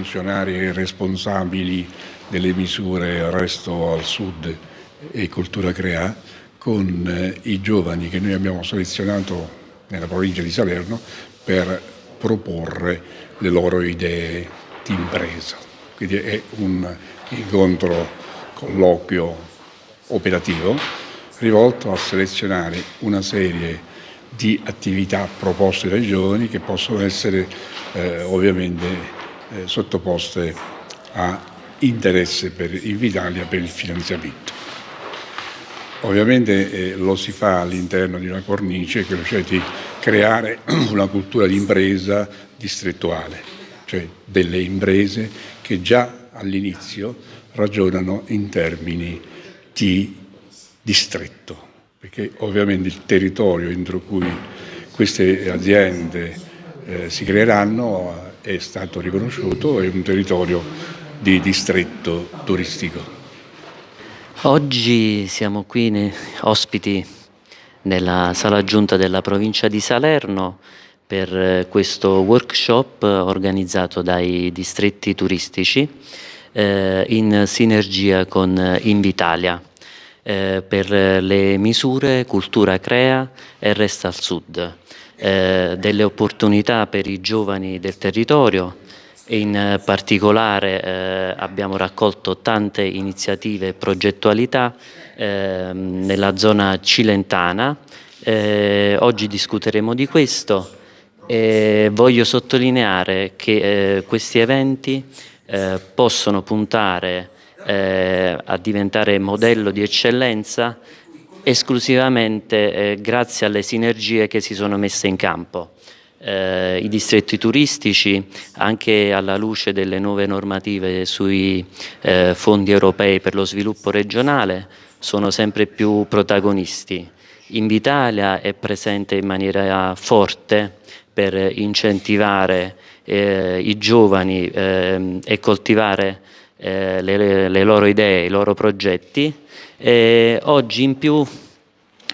funzionari responsabili delle misure Resto al Sud e Cultura Crea con eh, i giovani che noi abbiamo selezionato nella provincia di Salerno per proporre le loro idee di impresa. Quindi è un incontro, colloquio operativo rivolto a selezionare una serie di attività proposte dai giovani che possono essere eh, ovviamente eh, sottoposte a interesse per Invitalia per il finanziamento. Ovviamente eh, lo si fa all'interno di una cornice, cioè di creare una cultura di impresa distrettuale, cioè delle imprese che già all'inizio ragionano in termini di distretto, perché ovviamente il territorio entro cui queste aziende eh, si creeranno è stato riconosciuto, è un territorio di distretto turistico. Oggi siamo qui ospiti nella sala giunta della provincia di Salerno per eh, questo workshop organizzato dai distretti turistici eh, in sinergia con Invitalia eh, per le misure Cultura Crea e Resta al Sud, eh, delle opportunità per i giovani del territorio, in particolare eh, abbiamo raccolto tante iniziative e progettualità eh, nella zona cilentana. Eh, oggi discuteremo di questo e voglio sottolineare che eh, questi eventi eh, possono puntare a diventare modello di eccellenza esclusivamente grazie alle sinergie che si sono messe in campo eh, i distretti turistici anche alla luce delle nuove normative sui eh, fondi europei per lo sviluppo regionale sono sempre più protagonisti. Invitalia è presente in maniera forte per incentivare eh, i giovani ehm, e coltivare eh, le, le, loro idee, i loro progetti. E oggi in più,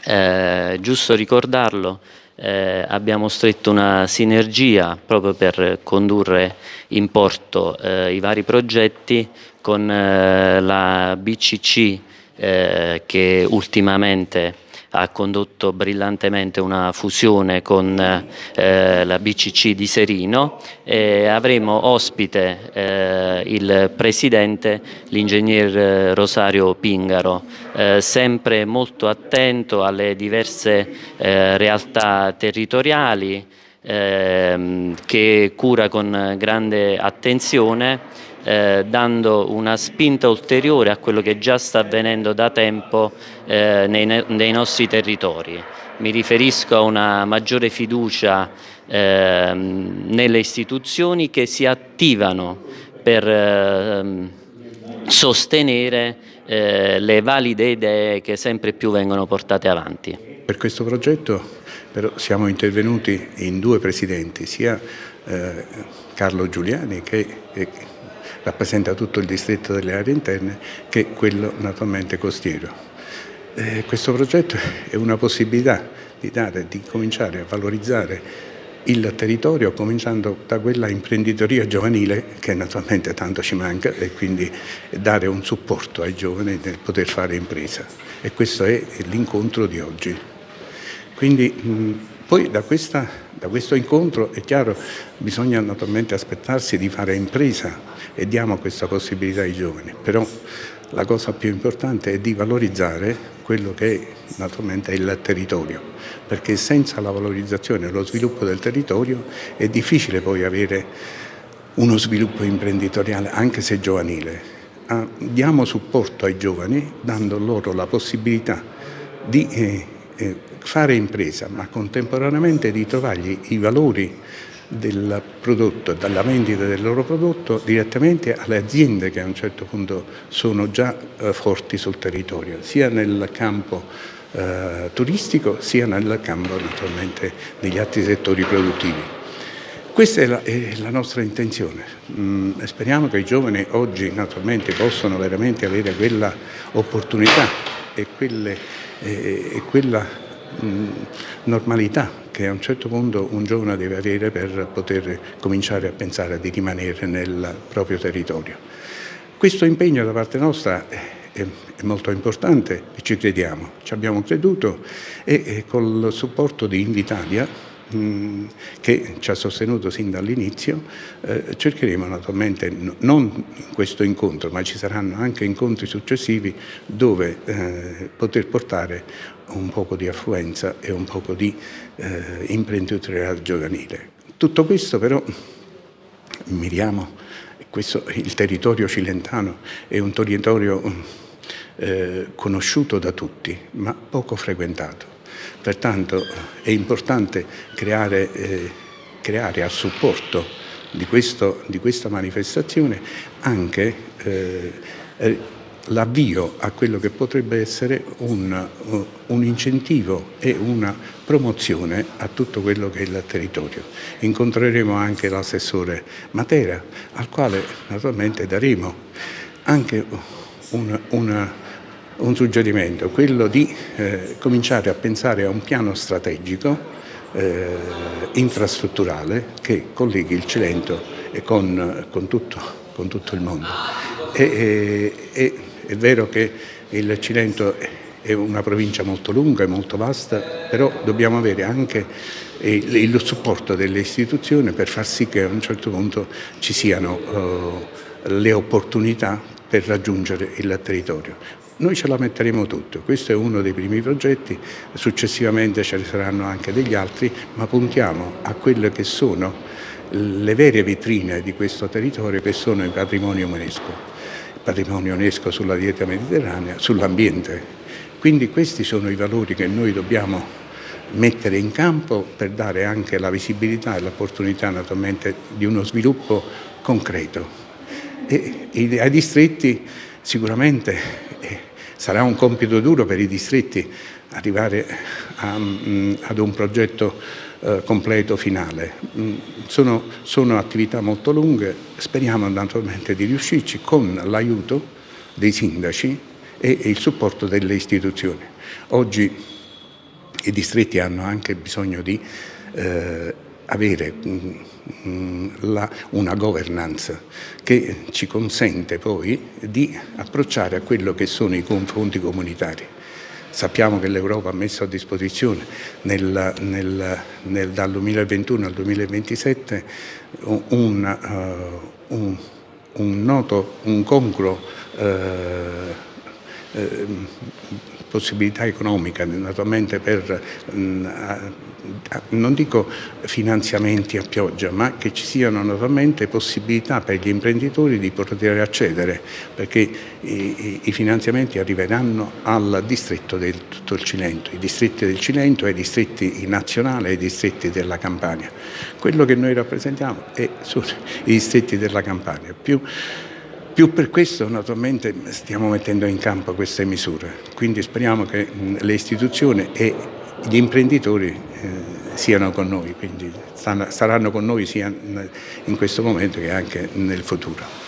eh, giusto ricordarlo, eh, abbiamo stretto una sinergia proprio per condurre in porto eh, i vari progetti con eh, la BCC eh, che ultimamente ha condotto brillantemente una fusione con eh, la BCC di Serino e avremo ospite eh, il presidente, l'ingegner eh, Rosario Pingaro, eh, sempre molto attento alle diverse eh, realtà territoriali ehm, che cura con grande attenzione eh, dando una spinta ulteriore a quello che già sta avvenendo da tempo eh, nei, nei, nostri territori. Mi riferisco a una maggiore fiducia eh, nelle istituzioni che si attivano per ehm, sostenere eh, le valide idee che sempre più vengono portate avanti. Per questo progetto però siamo intervenuti in due presidenti, sia eh, Carlo Giuliani che rappresenta tutto il distretto delle aree interne che quello naturalmente costiero. Eh, questo progetto è una possibilità di, dare, di cominciare a valorizzare il territorio cominciando da quella imprenditoria giovanile che naturalmente tanto ci manca e quindi dare un supporto ai giovani nel poter fare impresa e questo è l'incontro di oggi. Quindi mh, poi da, questa, da questo incontro è chiaro bisogna naturalmente aspettarsi di fare impresa e diamo questa possibilità ai giovani, però la cosa più importante è di valorizzare quello che naturalmente è il territorio, perché senza la valorizzazione e lo sviluppo del territorio è difficile poi avere uno sviluppo imprenditoriale, anche se giovanile. Ah, diamo supporto ai giovani dando loro la possibilità di eh, fare impresa, ma contemporaneamente di trovargli i valori del prodotto, dalla vendita del loro prodotto direttamente alle aziende che a un certo punto sono già eh, forti sul territorio, sia nel campo eh, turistico sia nel campo naturalmente degli altri settori produttivi. Questa è la, è la nostra intenzione, mm, speriamo che i giovani oggi naturalmente possano veramente avere quella opportunità e, quelle, eh, e quella mh, normalità che a un certo punto un giovane deve avere per poter cominciare a pensare di rimanere nel proprio territorio. Questo impegno da parte nostra è, molto importante e ci crediamo, ci abbiamo creduto e, e col supporto di Invitalia Mm, che ci ha sostenuto sin dall'inizio, eh, cercheremo naturalmente non questo incontro, ma ci saranno anche incontri successivi dove eh, poter portare un poco di affluenza e un poco di eh, imprenditorialità giovanile. Tutto questo però miriamo, questo, il territorio cilentano è un territorio eh, conosciuto da tutti, ma poco frequentato Pertanto è importante creare, eh, creare a supporto di, questo, di, questa manifestazione anche eh, eh, l'avvio a quello che potrebbe essere un, un, incentivo e una promozione a tutto quello che è il territorio. Incontreremo anche l'assessore Matera, al quale naturalmente daremo anche una, una un suggerimento, quello di eh, cominciare a pensare a un piano strategico eh, infrastrutturale che colleghi il Cilento con, con, tutto, con tutto, il mondo. E, e, è vero che il Cilento è una provincia molto lunga e molto vasta, però dobbiamo avere anche il, il supporto delle istituzioni per far sì che a un certo punto ci siano uh, le opportunità per raggiungere il territorio. Noi ce la metteremo tutto, questo è uno dei primi progetti, successivamente ce ne saranno anche degli altri, ma puntiamo a quelle che sono le vere vetrine di questo territorio che sono il patrimonio UNESCO, il patrimonio UNESCO sulla dieta mediterranea, sull'ambiente. Quindi questi sono i valori che noi dobbiamo mettere in campo per dare anche la visibilità e l'opportunità naturalmente di uno sviluppo concreto. E ai distretti sicuramente Sarà un compito duro per i distretti arrivare a, mm, ad un progetto eh, completo finale. Mm, sono, sono, attività molto lunghe, speriamo naturalmente di riuscirci con l'aiuto dei sindaci e, e il supporto delle istituzioni. Oggi i distretti hanno anche bisogno di eh, avere mm, mm, una governance che ci consente poi di approcciare a quello che sono i confronti comunitari. Sappiamo che l'Europa ha messo a disposizione nel, nel, nel, dal 2021 al 2027 un, uh, un, un noto, un congruo uh, uh, possibilità economica naturalmente per mm, non dico finanziamenti a pioggia, ma che ci siano naturalmente possibilità per gli imprenditori di poter accedere, perché i, i finanziamenti arriveranno al distretto del tutto il Cilento, i distretti del Cilento, ai distretti nazionali e ai distretti della Campania. Quello che noi rappresentiamo sono i distretti della Campania. Più, più per questo naturalmente stiamo mettendo in campo queste misure, quindi speriamo che le istituzioni e gli imprenditori eh, siano con noi, quindi saranno con noi sia in questo momento che anche nel futuro.